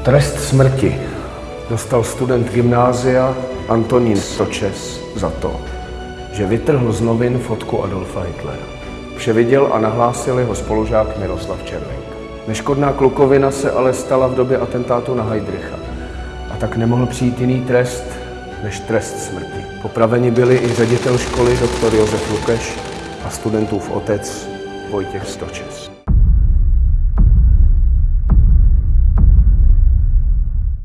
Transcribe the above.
Trest smrti dostal student gymnázia Antonín Stočes za to, že vytrhl z novin fotku Adolfa Hitlera. Vše viděl a nahlásil jeho spolužák Miroslav Červenka. Neškodná klukovina se ale stala v době atentátu na Heidricha. A tak nemohl přijít jiný trest než trest smrti. Popraveni byli i ředitel školy dr. Josef Lukeš a studentův otec Vojtěch Stočes.